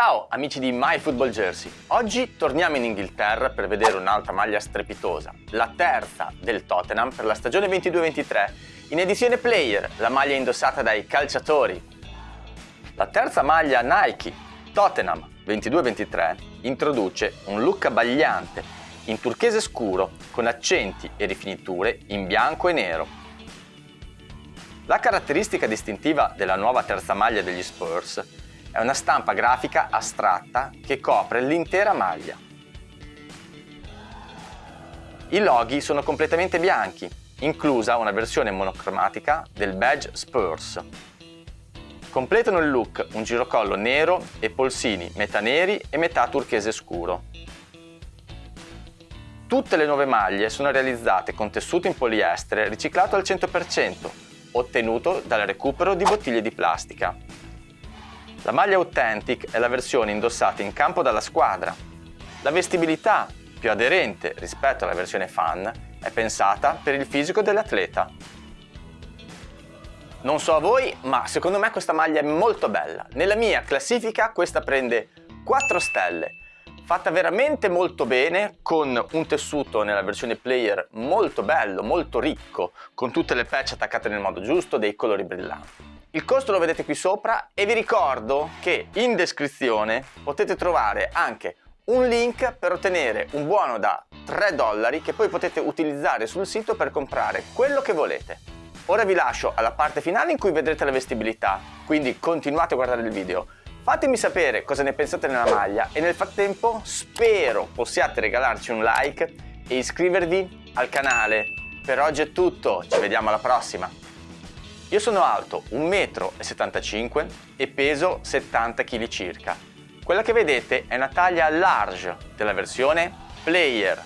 Ciao amici di My Football Jersey, oggi torniamo in Inghilterra per vedere un'altra maglia strepitosa, la terza del Tottenham per la stagione 22-23, in edizione player, la maglia indossata dai calciatori. La terza maglia Nike Tottenham 22-23 introduce un look abbagliante in turchese scuro con accenti e rifiniture in bianco e nero. La caratteristica distintiva della nuova terza maglia degli Spurs è una stampa grafica astratta che copre l'intera maglia. I loghi sono completamente bianchi, inclusa una versione monocromatica del badge Spurs. Completano il look un girocollo nero e polsini metà neri e metà turchese scuro. Tutte le nuove maglie sono realizzate con tessuto in poliestere riciclato al 100%, ottenuto dal recupero di bottiglie di plastica. La maglia Authentic è la versione indossata in campo dalla squadra. La vestibilità, più aderente rispetto alla versione fan, è pensata per il fisico dell'atleta. Non so a voi, ma secondo me questa maglia è molto bella. Nella mia classifica questa prende 4 stelle. Fatta veramente molto bene, con un tessuto nella versione player molto bello, molto ricco, con tutte le patch attaccate nel modo giusto, dei colori brillanti. Il costo lo vedete qui sopra e vi ricordo che in descrizione potete trovare anche un link per ottenere un buono da 3 dollari che poi potete utilizzare sul sito per comprare quello che volete. Ora vi lascio alla parte finale in cui vedrete la vestibilità, quindi continuate a guardare il video. Fatemi sapere cosa ne pensate nella maglia e nel frattempo spero possiate regalarci un like e iscrivervi al canale. Per oggi è tutto, ci vediamo alla prossima! Io sono alto 1,75 m e peso 70 kg circa. Quella che vedete è una taglia large della versione Player